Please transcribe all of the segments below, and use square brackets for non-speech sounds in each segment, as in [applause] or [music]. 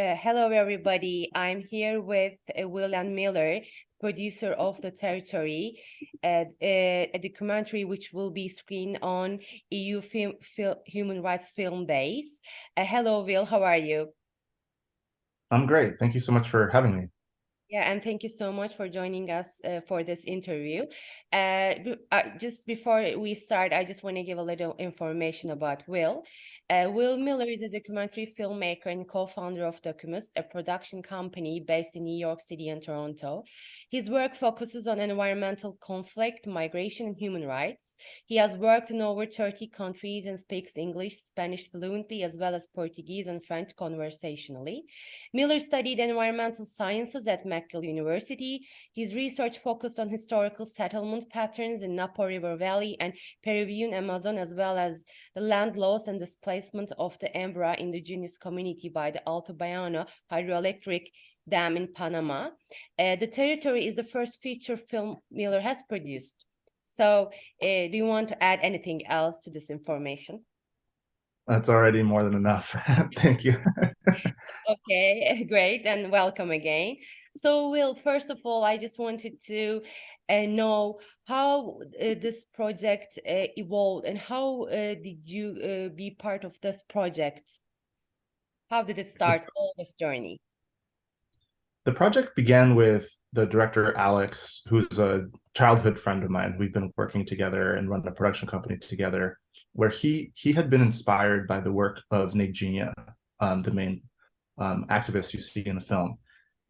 Uh, hello, everybody. I'm here with uh, William Miller, producer of The Territory, uh, a documentary which will be screened on EU film, film, Human Rights Film Days. Uh, hello, Will. How are you? I'm great. Thank you so much for having me. Yeah, and thank you so much for joining us uh, for this interview. Uh, uh, just before we start, I just want to give a little information about Will. Uh, Will Miller is a documentary filmmaker and co-founder of Documist, a production company based in New York City and Toronto. His work focuses on environmental conflict, migration, and human rights. He has worked in over 30 countries and speaks English, Spanish fluently, as well as Portuguese and French conversationally. Miller studied environmental sciences at McGill University. His research focused on historical settlement patterns in Napo River Valley and Peruvian Amazon, as well as the land loss and displacement of the Embera indigenous community by the Alto Bayano hydroelectric dam in Panama. Uh, the territory is the first feature film Miller has produced. So uh, do you want to add anything else to this information? That's already more than enough. [laughs] Thank you. okay, [laughs] great, and welcome again. So, Will, first of all, I just wanted to uh, know how uh, this project uh, evolved and how uh, did you uh, be part of this project? How did it start, all this journey? The project began with the director, Alex, who's a childhood friend of mine. We've been working together and run a production company together where he he had been inspired by the work of Neidinha, um, the main um, activist you see in the film.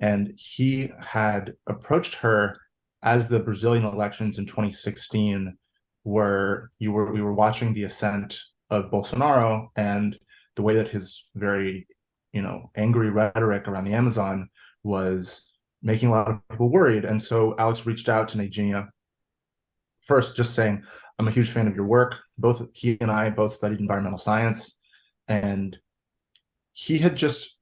And he had approached her as the Brazilian elections in 2016 were you were we were watching the ascent of Bolsonaro and the way that his very you know angry rhetoric around the Amazon was making a lot of people worried. And so Alex reached out to Neidinha first just saying, I'm a huge fan of your work. Both he and I both studied environmental science and he had just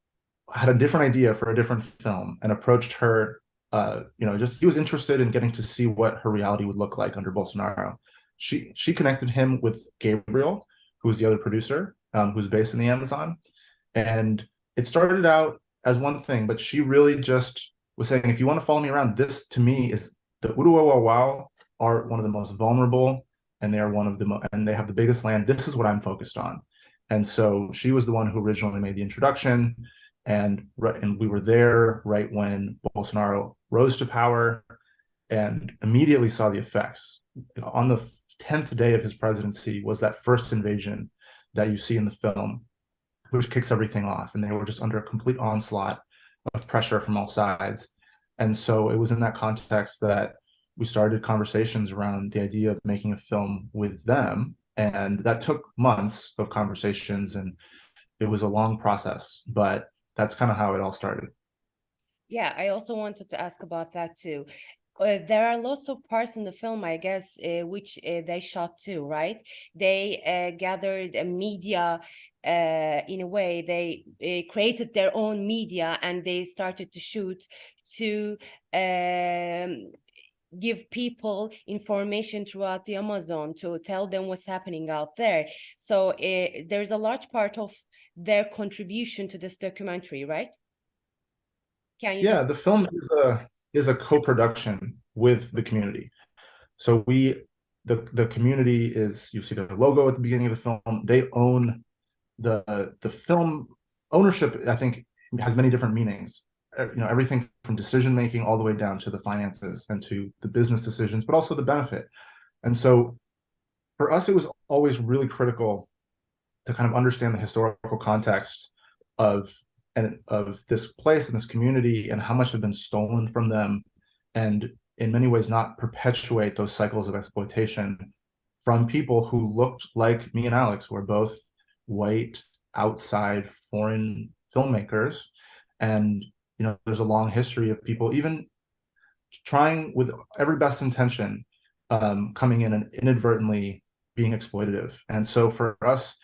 had a different idea for a different film and approached her uh, you know, just he was interested in getting to see what her reality would look like under Bolsonaro. She she connected him with Gabriel, who's the other producer, um, who's based in the Amazon, and it started out as one thing, but she really just was saying, if you want to follow me around, this to me is the Uru-eu-wau-wau are one of the most vulnerable, and they are one of the and they have the biggest land. This is what I'm focused on, and so she was the one who originally made the introduction and and we were there right when Bolsonaro rose to power and immediately saw the effects. On the 10th day of his presidency was that first invasion that you see in the film, which kicks everything off. And they were just under a complete onslaught of pressure from all sides. And so it was in that context that we started conversations around the idea of making a film with them. And that took months of conversations and it was a long process, but that's kind of how it all started. Yeah, I also wanted to ask about that too. Uh, there are lots of parts in the film, I guess, uh, which uh, they shot too, right? They uh, gathered media uh, in a way. They uh, created their own media and they started to shoot to um, give people information throughout the Amazon to tell them what's happening out there. So there's a large part of their contribution to this documentary, right? Can you? Yeah, just... the film is a is a co-production with the community. So we, the the community is you see the logo at the beginning of the film. They own the the film ownership. I think has many different meanings. Uh, you know everything from decision making all the way down to the finances and to the business decisions, but also the benefit. And so for us, it was always really critical to kind of understand the historical context of and of this place and this community and how much had been stolen from them and in many ways not perpetuate those cycles of exploitation from people who looked like me and Alex who are both white outside foreign filmmakers. And you know there's a long history of people even trying with every best intention um, coming in and inadvertently being exploitative. And so for us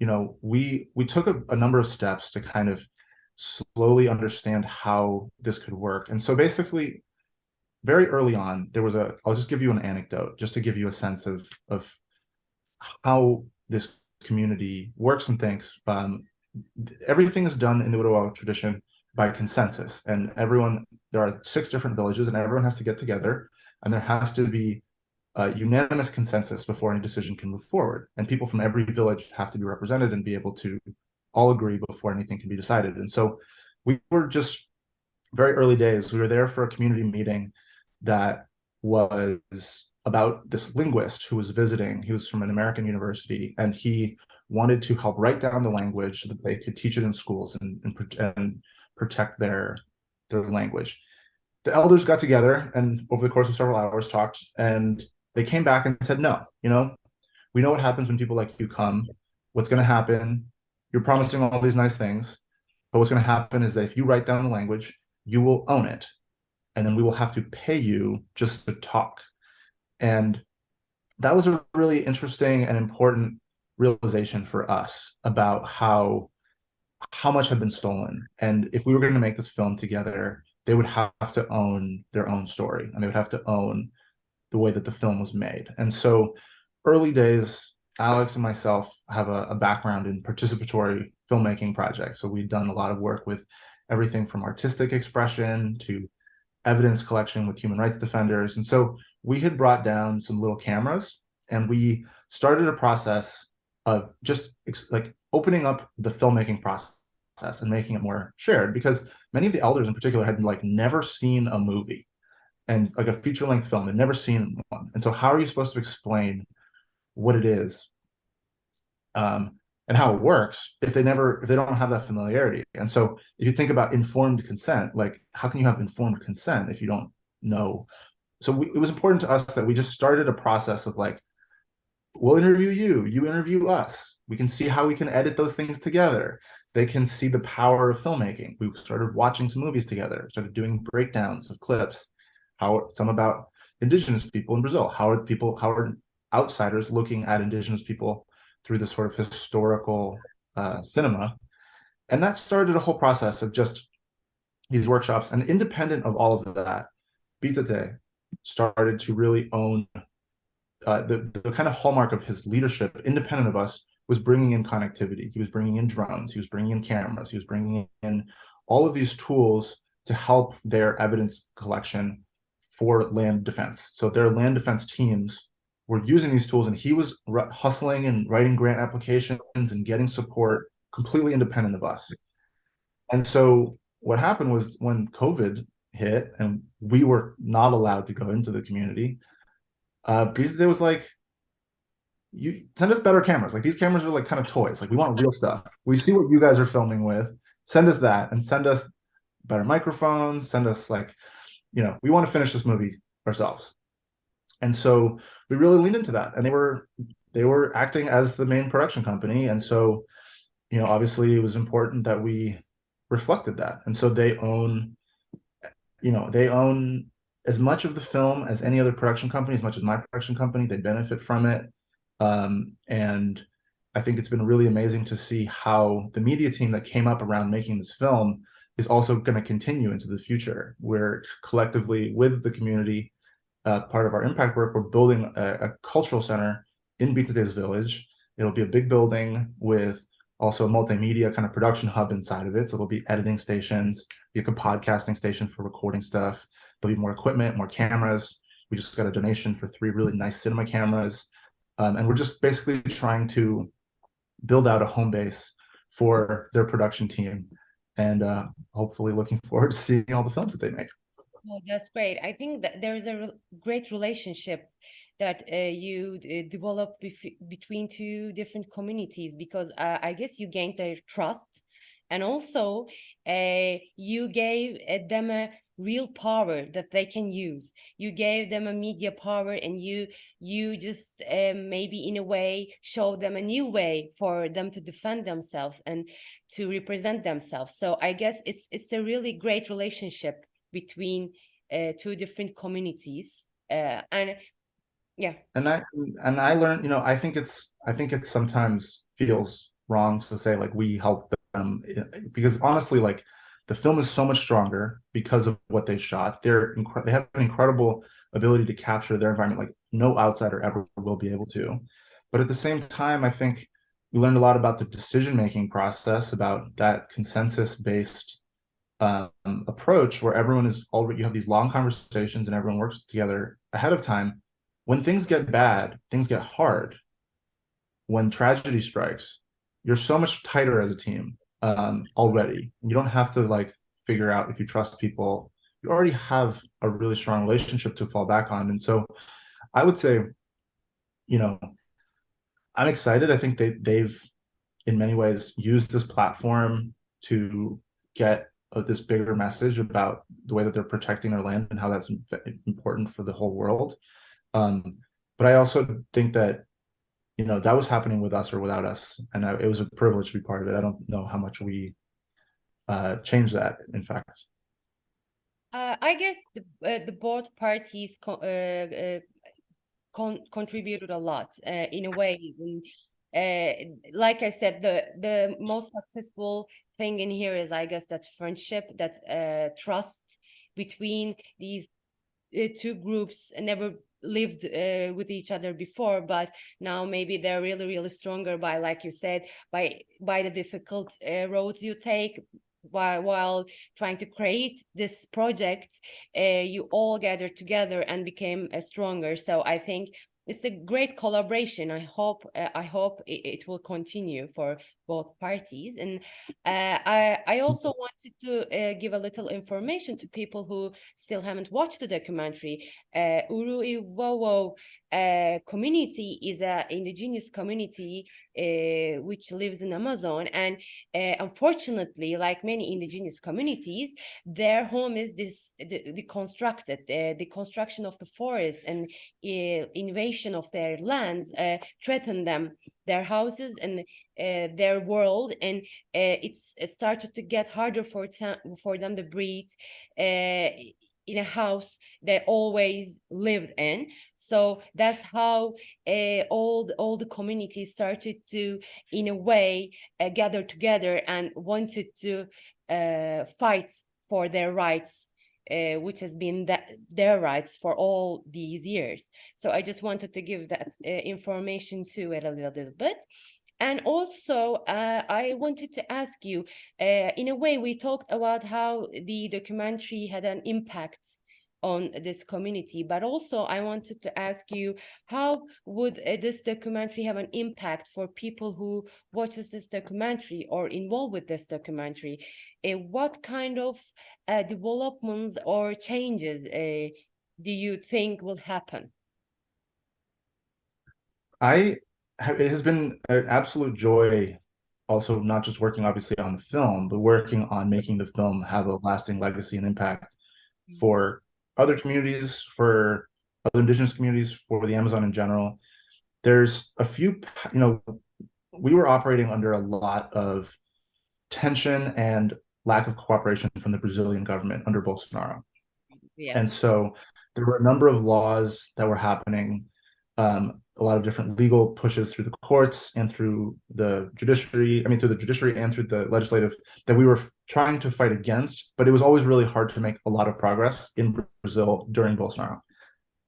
you know, we we took a, a number of steps to kind of slowly understand how this could work. And so basically, very early on, there was a, I'll just give you an anecdote, just to give you a sense of, of how this community works and thinks. Um, everything is done in the Uru-eu-wau-wau tradition by consensus, and everyone there are six different villages, and everyone has to get together, and there has to be a unanimous consensus before any decision can move forward. And people from every village have to be represented and be able to all agree before anything can be decided. And so we were just very early days. We were there for a community meeting that was about this linguist who was visiting. He was from an American university, and he wanted to help write down the language so that they could teach it in schools and, and, and protect their their language. The elders got together and over the course of several hours talked, and they came back and said, no, you know, we know what happens when people like you come. What's going to happen? You're promising all these nice things, but what's going to happen is that if you write down the language, you will own it, and then we will have to pay you just to talk. And that was a really interesting and important realization for us about how how much had been stolen. And if we were going to make this film together, they would have to own their own story and they would have to own the way that the film was made. And so early days, Alex and myself have a, a background in participatory filmmaking projects. So we've done a lot of work with everything from artistic expression to evidence collection with human rights defenders. And so we had brought down some little cameras and we started a process of just like opening up the filmmaking process and making it more shared because many of the elders in particular had like never seen a movie and like a feature length film they'd never seen one and so how are you supposed to explain what it is um, and how it works if they never if they don't have that familiarity. And so if you think about informed consent like how can you have informed consent if you don't know? So we, it was important to us that we just started a process of like we'll interview you you interview us. We can see how we can edit those things together. They can see the power of filmmaking. We started watching some movies together started doing breakdowns of clips how some about indigenous people in brazil how are people how are outsiders looking at indigenous people through this sort of historical uh, cinema and that started a whole process of just these workshops and independent of all of that Bitate started to really own uh, the, the kind of hallmark of his leadership, independent of us, was bringing in connectivity. He was bringing in drones. He was bringing in cameras. He was bringing in all of these tools to help their evidence collection for land defense. So their land defense teams were using these tools, and he was hustling and writing grant applications and getting support completely independent of us. And so what happened was when COVID hit and we were not allowed to go into the community, uh Bitate was like you send us better cameras. Like these cameras are like kind of toys. Like we want real stuff. We see what you guys are filming with. Send us that and send us better microphones. Send us like you know we want to finish this movie ourselves and so we really leaned into that and they were they were acting as the main production company and so you know obviously it was important that we reflected that and so they own you know they own as much of the film as any other production company, as much as my production company, they benefit from it. Um, and I think it's been really amazing to see how the media team that came up around making this film is also going to continue into the future. We're collectively with the community, uh, part of our impact work, we're building a, a cultural center in Bitate's village. It'll be a big building with also a multimedia kind of production hub inside of it. So there'll be editing stations, be a podcasting station for recording stuff. There'll be more equipment, more cameras. We just got a donation for three really nice cinema cameras. Um, and we're just basically trying to build out a home base for their production team and uh, hopefully looking forward to seeing all the films that they make. Oh, that's great. I think that there is a re great relationship that uh, you uh, develop between two different communities because uh, I guess you gained their trust and also uh, you gave uh, them a real power that they can use. You gave them a media power and you you just maybe in a way show them a new way for them to defend themselves and to represent themselves. So i guess it's it's a really great relationship between uh, two different communities uh, and yeah and i and i learned you know i think it's i think it sometimes feels wrong to say like we help them eh, because honestly like the film is so much stronger because of what they shot. They're they have an incredible ability to capture their environment like no outsider ever will be able to. But at the same time, I think we learned a lot about the decision making process, about that consensus based um, approach where everyone is already you have these long conversations and everyone works together ahead of time. When things get bad, things get hard. When tragedy strikes, you're so much tighter as a team um, already. You don't have to like figure out if you trust people. You already have a really strong relationship to fall back on, and so I would say, you know, I'm excited. I think they they've in many ways used this platform to get this bigger message about the way that they're protecting their land and how that's important for the whole world. Um, but I also think that you know that was happening with us or without us, and I, it was a privilege to be part of it. I don't know how much we uh, changed that. In fact, uh, I guess the uh, the both parties co uh, uh, con contributed a lot uh, in a way. And, uh, like I said, the the most successful thing in here is, I guess, that friendship, that uh, trust between these uh, two groups never lived uh, with each other before but now maybe they're really really stronger by like you said by by the difficult uh, roads you take while, while trying to create this project, uh, you all gathered together and became uh, stronger. So I think it's a great collaboration. I hope uh, I hope it, it, will continue for both parties. And uh, I I also wanted to uh, give a little information to people who still haven't watched the documentary. Uh, Uru uh, community is an indigenous community uh, which lives in Amazon. And uh, unfortunately, like many indigenous communities, their home is this the, deconstructed. Uh, the construction of the forest and uh, invasion of their lands uh, threaten them, their houses and their world. And it's it started to get harder for, for them to breathe in a house they always lived in. So that's how uh, all the, all the communities started to in a way uh, gather together and wanted to uh, fight for their rights which has been that their rights for all these years. So i just wanted to give that information to it a little, little bit and also, uh, I wanted to ask you, uh, in a way, we talked about how the documentary had an impact on this community, but also I wanted to ask you, how would uh, this documentary have an impact for people who watches this documentary or involved with this documentary? Uh, what kind of uh, developments or changes uh, do you think will happen? I it has been an absolute joy also not just working obviously on the film but working on making the film have a lasting legacy and impact mm. for other communities for other indigenous communities for the amazon in general there's a few you know we were operating under a lot of tension and lack of cooperation from the brazilian government under bolsonaro yeah. and so there were a number of laws that were happening um, a lot of different legal pushes through the courts and through the judiciary, I mean, through the judiciary and through the legislative that we were trying to fight against, but it was always really hard to make a lot of progress in Brazil during Bolsonaro.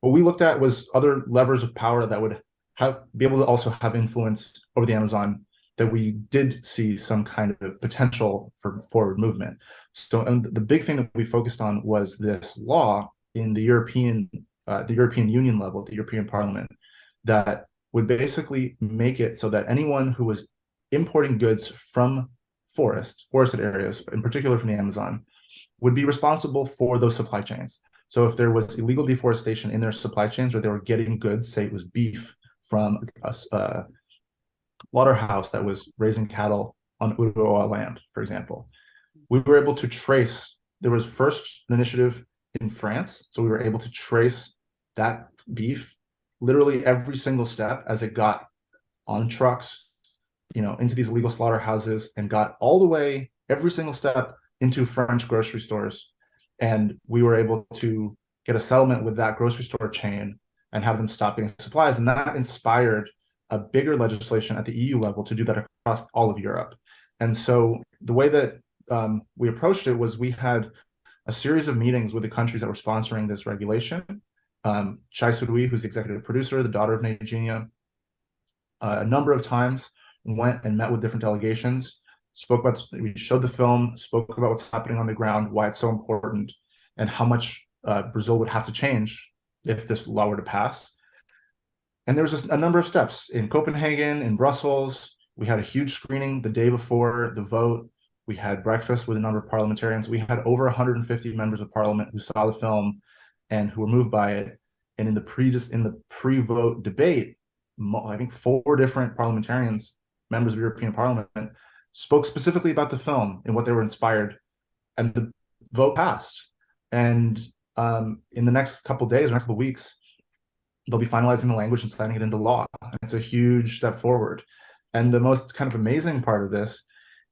What we looked at was other levers of power that would have be able to also have influence over the Amazon that we did see some kind of potential for forward movement. So, and the big thing that we focused on was this law in the European, uh, the European Union level, the European Parliament, that would basically make it so that anyone who was importing goods from forest, forested areas, in particular from the Amazon, would be responsible for those supply chains. So if there was illegal deforestation in their supply chains or they were getting goods, say it was beef from a, a uh, slaughterhouse that was raising cattle on Uru-eu-wau-wau land, for example, we were able to trace, there was first an initiative in France. So we were able to trace that beef literally every single step as it got on trucks, you know, into these illegal slaughterhouses and got all the way every single step into French grocery stores. And we were able to get a settlement with that grocery store chain and have them stop getting supplies. And that inspired a bigger legislation at the EU level to do that across all of Europe. And so the way that um, we approached it was we had a series of meetings with the countries that were sponsoring this regulation um, Txai Suruí, who's executive producer, the daughter of Neidinha, uh, a number of times went and met with different delegations, spoke about, we showed the film, spoke about what's happening on the ground, why it's so important, and how much uh, Brazil would have to change if this law were to pass. And there was a number of steps in Copenhagen, in Brussels. We had a huge screening the day before the vote. We had breakfast with a number of parliamentarians. We had over 150 members of parliament who saw the film and who were moved by it. And in the pre in the pre-vote debate, I think four different parliamentarians, members of European Parliament, spoke specifically about the film and what they were inspired. And the vote passed. And um, in the next couple days, or next couple weeks, they'll be finalizing the language and signing it into law. And it's a huge step forward. And the most kind of amazing part of this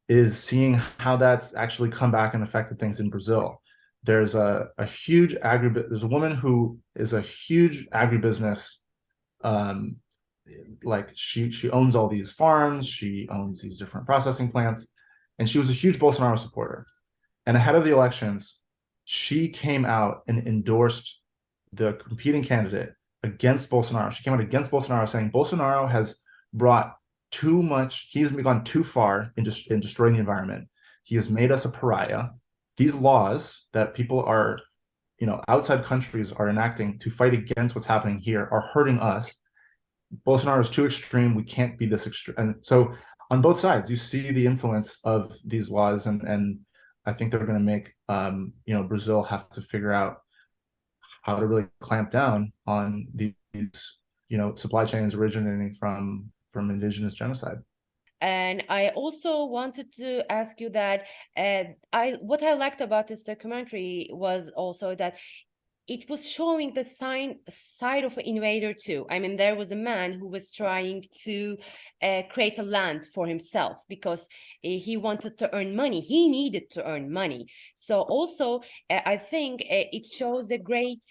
is seeing how that's actually come back and affected things in Brazil. There's a, a huge agri there's a woman who is a huge agribusiness um, like she she owns all these farms, she owns these different processing plants, and she was a huge Bolsonaro supporter. And ahead of the elections, she came out and endorsed the competing candidate against Bolsonaro. She came out against Bolsonaro saying Bolsonaro has brought too much, he's gone too far in, in destroying the environment. He has made us a pariah. These laws that people are, you know, outside countries are enacting to fight against what's happening here are hurting us. Bolsonaro is too extreme. We can't be this extreme. And so on both sides, you see the influence of these laws and, and I think they're going to make, um, you know, Brazil have to figure out how to really clamp down on these, you know, supply chains originating from from indigenous genocide. And I also wanted to ask you that uh, I what I liked about this documentary was also that it was showing the sign side of an invader too. I mean, there was a man who was trying to uh, create a land for himself because uh, he wanted to earn money. He needed to earn money. So also, uh, I think uh, it shows a great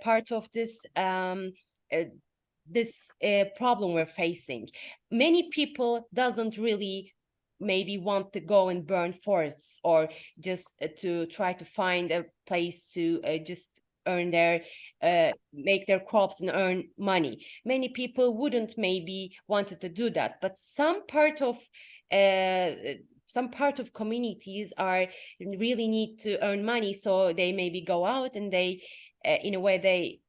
part of this um, uh, this problem we're facing. Many people doesn't really maybe want to go and burn forests or just uh, to try to find a place to uh, just earn their uh, make their crops and earn money many people wouldn't maybe wanted to do that but some part of uh, some part of communities are really need to earn money so they maybe go out and they uh, in a way they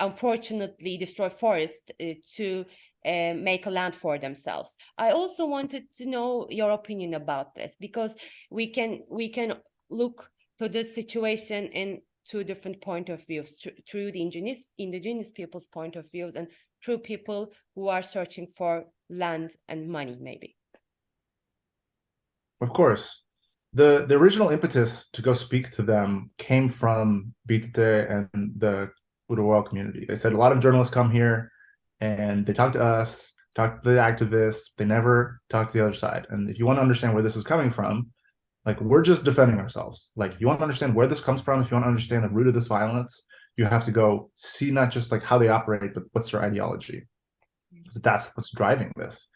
unfortunately destroy forest uh, to uh, make a land for themselves. I also wanted to know your opinion about this because we can we can look to this situation in two different point of views through the indigenous indigenous people's point of views and through people who are searching for land and money maybe. Of course. The the original impetus to go speak to them came from Bitate and the Uru-eu-wau-wau community. They said a lot of journalists come here and they talk to us, talk to the activists, they never talk to the other side. And if you want to understand where this is coming from, like we're just defending ourselves. Like if you want to understand where this comes from, if you want to understand the root of this violence, you have to go see not just like how they operate, but what's their ideology. That's what's driving this.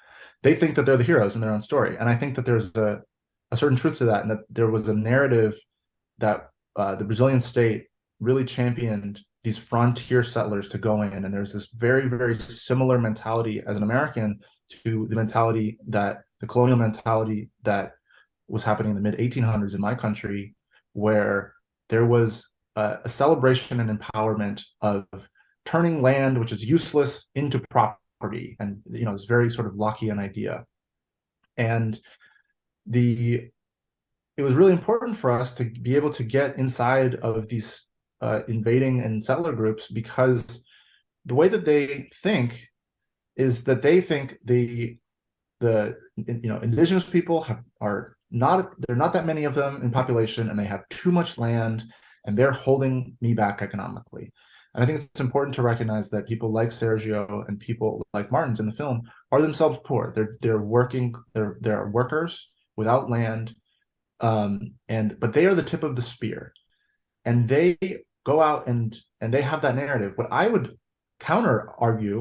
They think that they're the heroes in their own story. And I think that there's a, a certain truth to that, and that there was a narrative that uh, the Brazilian state really championed these frontier settlers to go in. And there's this very, very similar mentality as an American to the mentality that the colonial mentality that was happening in the mid 1800s in my country, where there was a, a celebration and empowerment of turning land, which is useless, into property. And, you know, this very sort of Lockean idea. And the it was really important for us to be able to get inside of these uh, invading and settler groups because the way that they think is that they think the the you know indigenous people have, are not they're not that many of them in population and they have too much land and they're holding me back economically. And i think it's important to recognize that people like sergio and people like martins in the film are themselves poor. They're they're working they're they're workers without land um and but they are the tip of the spear. And they go out and and they have that narrative what i would counter argue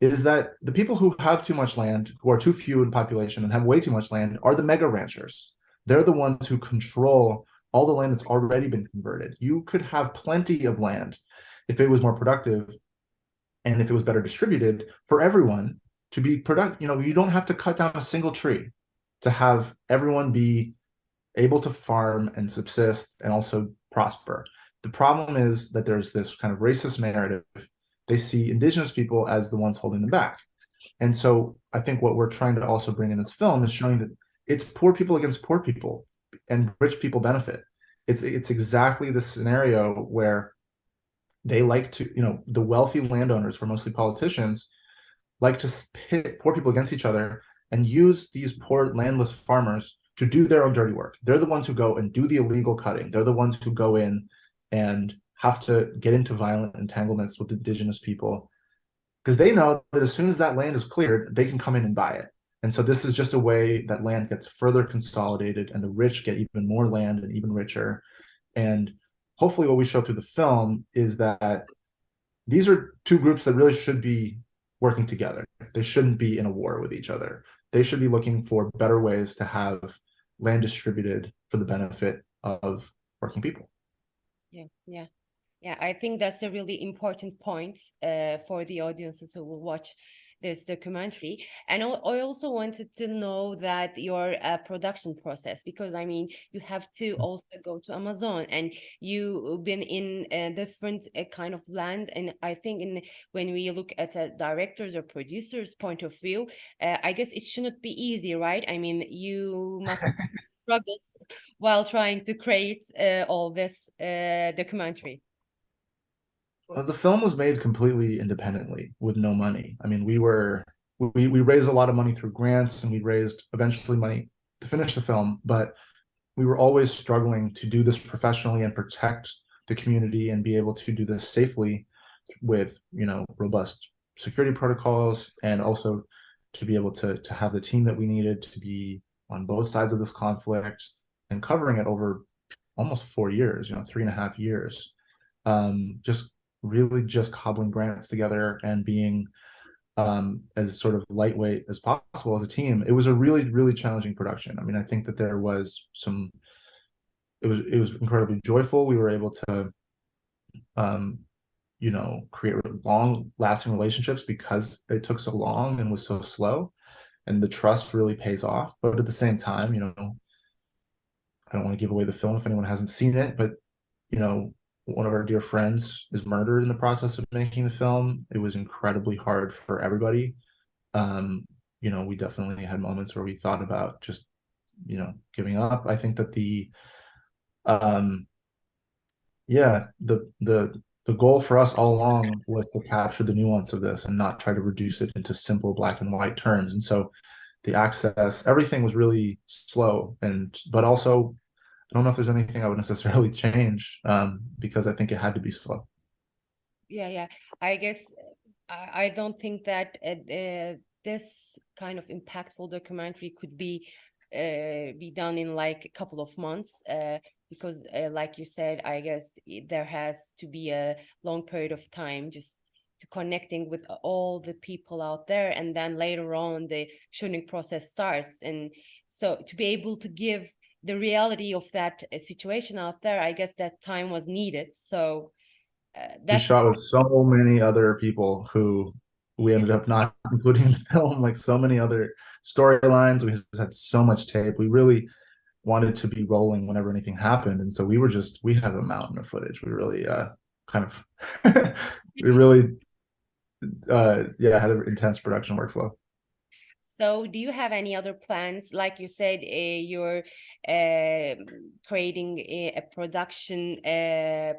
is that the people who have too much land, who are too few in population and have way too much land, are the mega ranchers. They're the ones who control all the land that's already been converted. You could have plenty of land if it was more productive and if it was better distributed for everyone, to be product you know you don't have to cut down a single tree to have everyone be able to farm and subsist and also prosper the problem is that there's this kind of racist narrative they see indigenous people as the ones holding them back and so i think what we're trying to also bring in this film is showing that it's poor people against poor people and rich people benefit it's it's exactly the scenario where they like to you know the wealthy landowners who are mostly politicians like to pit poor people against each other and use these poor landless farmers to do their own dirty work. They're the ones who go and do the illegal cutting. They're the ones who go in and have to get into violent entanglements with indigenous people because they know that as soon as that land is cleared, they can come in and buy it. And so this is just a way that land gets further consolidated and the rich get even more land and even richer. And hopefully what we show through the film is that these are two groups that really should be working together. They shouldn't be in a war with each other. They should be looking for better ways to have land distributed for the benefit of working people. Yeah, yeah, yeah. I think that's a really important point uh, for the audiences who will watch this documentary and i also wanted to know that your uh, production process because i mean you have to also go to amazon and you've been in a different uh, kind of land and i think in when we look at a directors or producers point of view uh, i guess it shouldn't be easy right i mean you must struggles while trying to create uh, all this uh, documentary well, the film was made completely independently with no money. I mean, we were we we raised a lot of money through grants and we raised eventually money to finish the film, but we were always struggling to do this professionally and protect the community and be able to do this safely with, you know, robust security protocols and also to be able to to have the team that we needed to be on both sides of this conflict and covering it over almost four years, you know, three and a half years. Um, just really just cobbling grants together and being um, as sort of lightweight as possible as a team. It was a really, really challenging production. I mean, I think that there was some, it was, it was incredibly joyful. We were able to, um, you know, create long lasting relationships because it took so long and was so slow and the trust really pays off. But at the same time, you know, I don't want to give away the film if anyone hasn't seen it, but you know, one of our dear friends is murdered in the process of making the film. It was incredibly hard for everybody. Um, you know, we definitely had moments where we thought about just, you know, giving up. I think that the, um, yeah, the the the goal for us all along was to capture the nuance of this and not try to reduce it into simple black and white terms. And so, the access, everything was really slow, and but also I don't know if there's anything I would necessarily [laughs] change um, because I think it had to be slow. Yeah, yeah. I guess I, I don't think that uh, uh, this kind of impactful documentary could be be done in like a couple of months uh, because, uh, like you said, I guess there has to be a long period of time just to connecting with all the people out there, and then later on the shooting process starts, and so to be able to give the reality of that uh, situation out there, I guess that time was needed. So uh, that's shot with so many other people who we ended up not [laughs] including in the film, like so many other storylines. We just had so much tape. We really wanted to be rolling whenever anything happened. And so we were just, we had a mountain of footage. We really uh, kind of, [laughs] we really, uh, yeah, had an intense production workflow. So do you have any other plans? Like you said, uh, you're uh, creating a, a production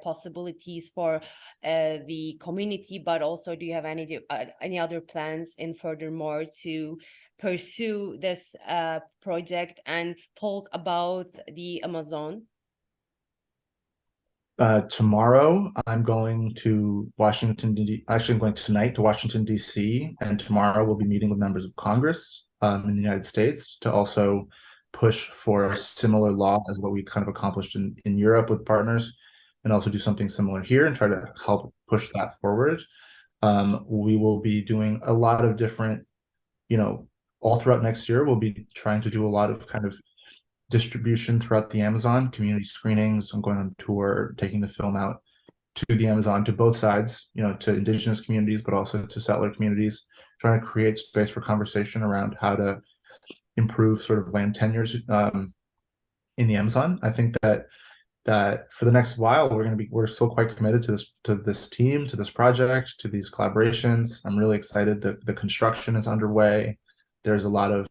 possibilities for the community, but also do you have any uh, any other plans in furthermore to pursue this uh, project and talk about the Amazon? Uh, tomorrow, I'm going to Washington, D. Actually, I'm going tonight to Washington, D.C. And tomorrow, we'll be meeting with members of Congress um, in the United States to also push for a similar law as what we kind of accomplished in, in Europe with partners, and also do something similar here and try to help push that forward. Um, we will be doing a lot of different, you know, all throughout next year, we'll be trying to do a lot of kind of distribution throughout the Amazon, community screenings. I'm going on tour, taking the film out to the Amazon to both sides, you know, to indigenous communities, but also to settler communities, trying to create space for conversation around how to improve sort of land tenures um, in the Amazon. I think that that for the next while we're going to be we're still quite committed to this to this team to this project to these collaborations i'm really excited that the construction is underway there's a lot of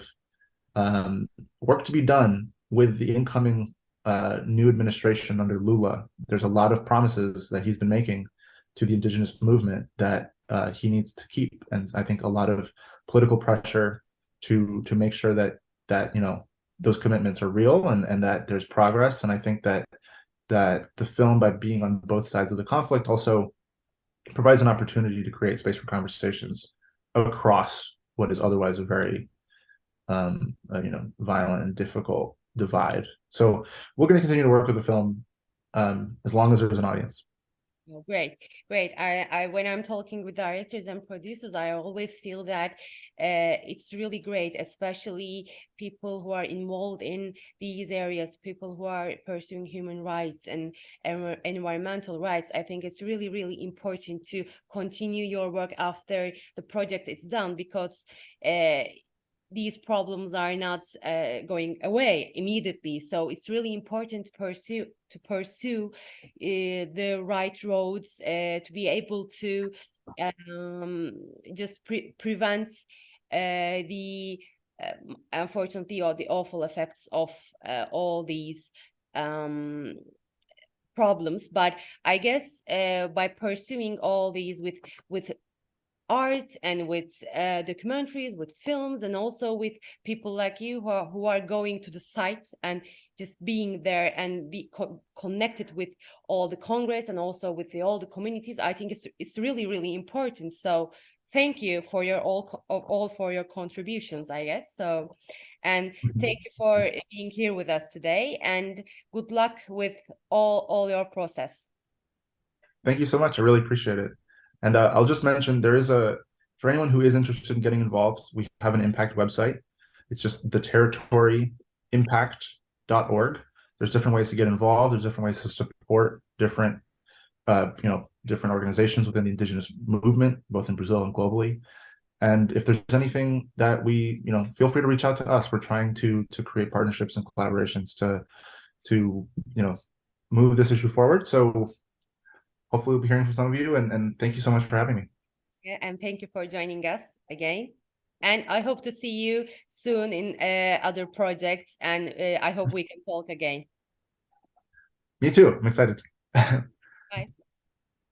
um, work to be done with the incoming uh, new administration under lula there's a lot of promises that he's been making to the indigenous movement that uh, he needs to keep. And i think a lot of political pressure to to make sure that that you know those commitments are real and and that there's progress. And i think that that the film, by being on both sides of the conflict, also provides an opportunity to create space for conversations across what is otherwise a very, um, uh, you know, violent and difficult divide. So we're going to continue to work with the film um, as long as there's an audience. Oh, great, great. I, I, when I'm talking with directors and producers, I always feel that uh, it's really great, especially people who are involved in these areas, people who are pursuing human rights and environmental rights. I think it's really, really important to continue your work after the project is done because uh, these problems are not uh, going away immediately. So it's really important to pursue to pursue uh, the right roads uh, to be able to um, just pre prevent uh, the um, unfortunately or the awful effects of uh, all these um, problems. But I guess uh, by pursuing all these with with art and with uh, documentaries, with films, and also with people like you who are, who are going to the sites and just being there and be co connected with all the Congress and also with the, all the communities. I think it's it's really really important. So thank you for your all all for your contributions. I guess so. And mm-hmm. thank you for being here with us today and good luck with all, all your process. Thank you so much. I really appreciate it. And uh, I'll just mention there is a, for anyone who is interested in getting involved, we have an impact website. It's just the territoryimpact.org. There's different ways to get involved. There's different ways to support different, uh, you know, different organizations within the indigenous movement, both in Brazil and globally. And if there's anything that we, you know, feel free to reach out to us. We're trying to to create partnerships and collaborations to to you know move this issue forward. So hopefully we'll be hearing from some of you and, and thank you so much for having me. Yeah, and thank you for joining us again. And I hope to see you soon in uh, other projects and uh, I hope we can talk again. Me too. I'm excited. [laughs] Bye.